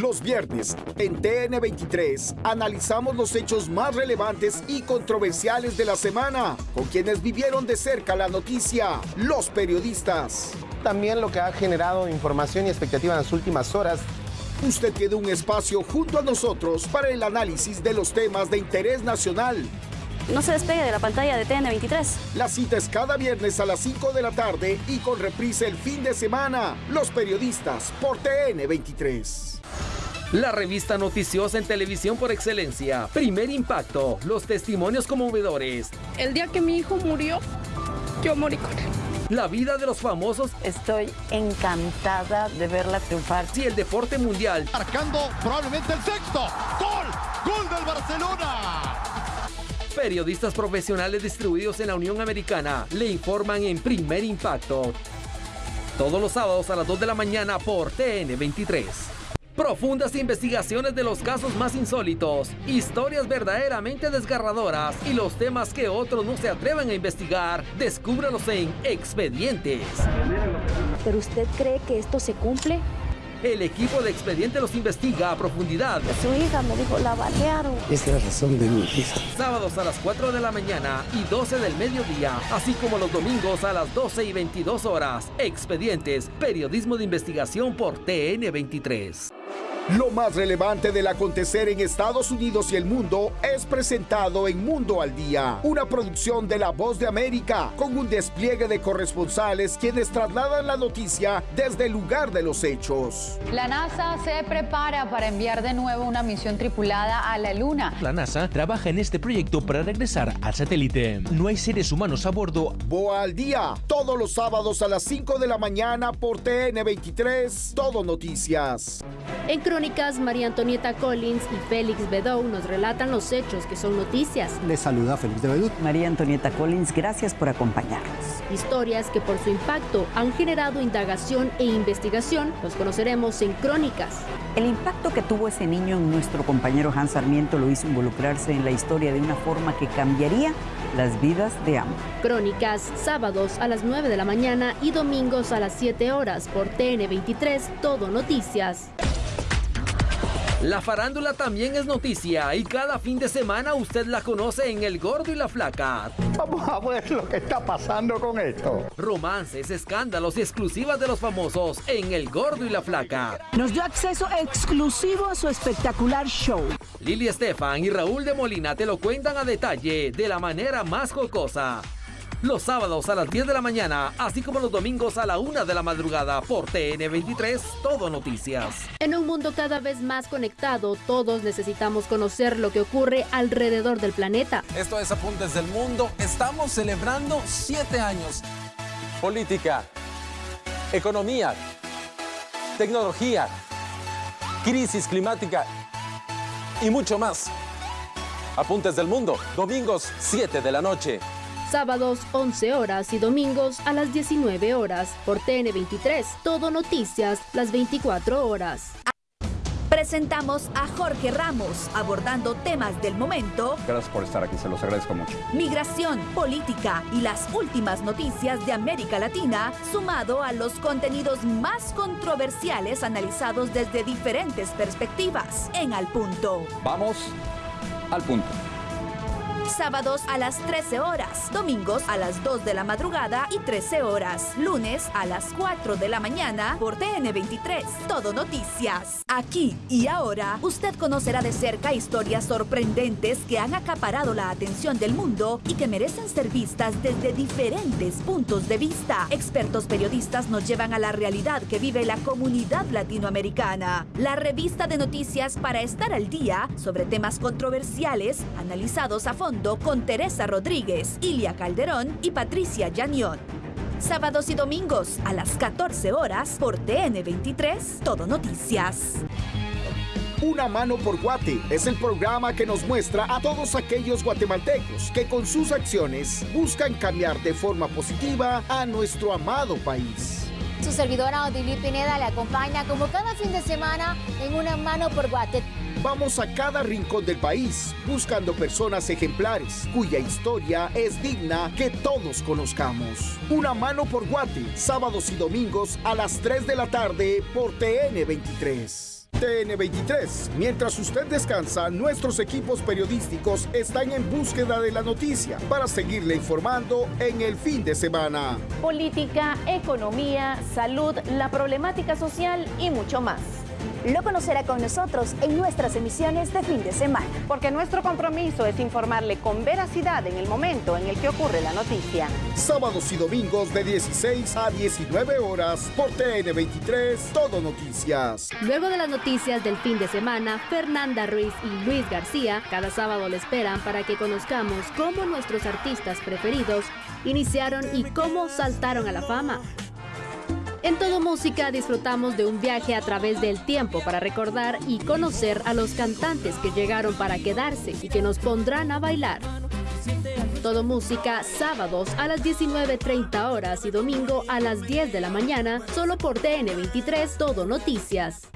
Los viernes, en TN23, analizamos los hechos más relevantes y controversiales de la semana, con quienes vivieron de cerca la noticia, los periodistas. También lo que ha generado información y expectativa en las últimas horas Usted tiene un espacio junto a nosotros para el análisis de los temas de interés nacional. No se despegue de la pantalla de TN23. La cita es cada viernes a las 5 de la tarde y con reprise el fin de semana. Los periodistas por TN23. La revista noticiosa en televisión por excelencia. Primer impacto. Los testimonios conmovedores. El día que mi hijo murió, yo morí con él. La vida de los famosos. Estoy encantada de verla triunfar. Y el deporte mundial. Marcando probablemente el sexto. ¡Gol! ¡Gol del Barcelona! Periodistas profesionales distribuidos en la Unión Americana le informan en primer impacto. Todos los sábados a las 2 de la mañana por TN23. Profundas investigaciones de los casos más insólitos, historias verdaderamente desgarradoras y los temas que otros no se atreven a investigar, descúbralos en Expedientes. ¿Pero usted cree que esto se cumple? El equipo de Expediente los investiga a profundidad. Su hija me dijo, la balearon. Es la razón de mi hija. Sábados a las 4 de la mañana y 12 del mediodía, así como los domingos a las 12 y 22 horas. Expedientes, periodismo de investigación por TN23. Lo más relevante del acontecer en Estados Unidos y el mundo es presentado en Mundo al Día, una producción de La Voz de América, con un despliegue de corresponsales quienes trasladan la noticia desde el lugar de los hechos. La NASA se prepara para enviar de nuevo una misión tripulada a la Luna. La NASA trabaja en este proyecto para regresar al satélite. No hay seres humanos a bordo. Boa al Día, todos los sábados a las 5 de la mañana por TN23, Todo Noticias. En Crónicas, María Antonieta Collins y Félix Bedou nos relatan los hechos que son noticias. Les saluda Félix de Bedou. María Antonieta Collins, gracias por acompañarnos. Historias que por su impacto han generado indagación e investigación, los conoceremos en Crónicas. El impacto que tuvo ese niño en nuestro compañero Hans Sarmiento lo hizo involucrarse en la historia de una forma que cambiaría las vidas de ambos. Crónicas, sábados a las 9 de la mañana y domingos a las 7 horas por TN23, Todo Noticias. La farándula también es noticia y cada fin de semana usted la conoce en El Gordo y la Flaca. Vamos a ver lo que está pasando con esto. Romances, escándalos y exclusivas de los famosos en El Gordo y la Flaca. Nos dio acceso exclusivo a su espectacular show. Lili Estefan y Raúl de Molina te lo cuentan a detalle de la manera más jocosa los sábados a las 10 de la mañana, así como los domingos a la 1 de la madrugada por TN23, Todo Noticias. En un mundo cada vez más conectado, todos necesitamos conocer lo que ocurre alrededor del planeta. Esto es Apuntes del Mundo. Estamos celebrando 7 años. Política, economía, tecnología, crisis climática y mucho más. Apuntes del Mundo, domingos 7 de la noche sábados 11 horas y domingos a las 19 horas por TN23. Todo Noticias, las 24 horas. Presentamos a Jorge Ramos abordando temas del momento. Gracias por estar aquí, se los agradezco mucho. Migración, política y las últimas noticias de América Latina, sumado a los contenidos más controversiales analizados desde diferentes perspectivas. En Al Punto. Vamos al punto sábados a las 13 horas, domingos a las 2 de la madrugada y 13 horas, lunes a las 4 de la mañana por TN23. Todo noticias. Aquí y ahora, usted conocerá de cerca historias sorprendentes que han acaparado la atención del mundo y que merecen ser vistas desde diferentes puntos de vista. Expertos periodistas nos llevan a la realidad que vive la comunidad latinoamericana. La revista de noticias para estar al día sobre temas controversiales analizados a fondo con Teresa Rodríguez, Ilia Calderón y Patricia Llanión. Sábados y domingos a las 14 horas por TN23, Todo Noticias. Una mano por Guate es el programa que nos muestra a todos aquellos guatemaltecos que con sus acciones buscan cambiar de forma positiva a nuestro amado país. Su servidora Odilí Pineda le acompaña como cada fin de semana en Una mano por Guate. Vamos a cada rincón del país buscando personas ejemplares cuya historia es digna que todos conozcamos. Una mano por Guate, sábados y domingos a las 3 de la tarde por TN23. TN23. Mientras usted descansa, nuestros equipos periodísticos están en búsqueda de la noticia para seguirle informando en el fin de semana. Política, economía, salud, la problemática social y mucho más. Lo conocerá con nosotros en nuestras emisiones de fin de semana. Porque nuestro compromiso es informarle con veracidad en el momento en el que ocurre la noticia. Sábados y domingos de 16 a 19 horas por TN23 Todo Noticias. Luego de las noticias del fin de semana, Fernanda Ruiz y Luis García cada sábado le esperan para que conozcamos cómo nuestros artistas preferidos iniciaron y cómo saltaron a la fama. En Todo Música disfrutamos de un viaje a través del tiempo para recordar y conocer a los cantantes que llegaron para quedarse y que nos pondrán a bailar. Todo Música, sábados a las 19.30 horas y domingo a las 10 de la mañana, solo por TN23 Todo Noticias.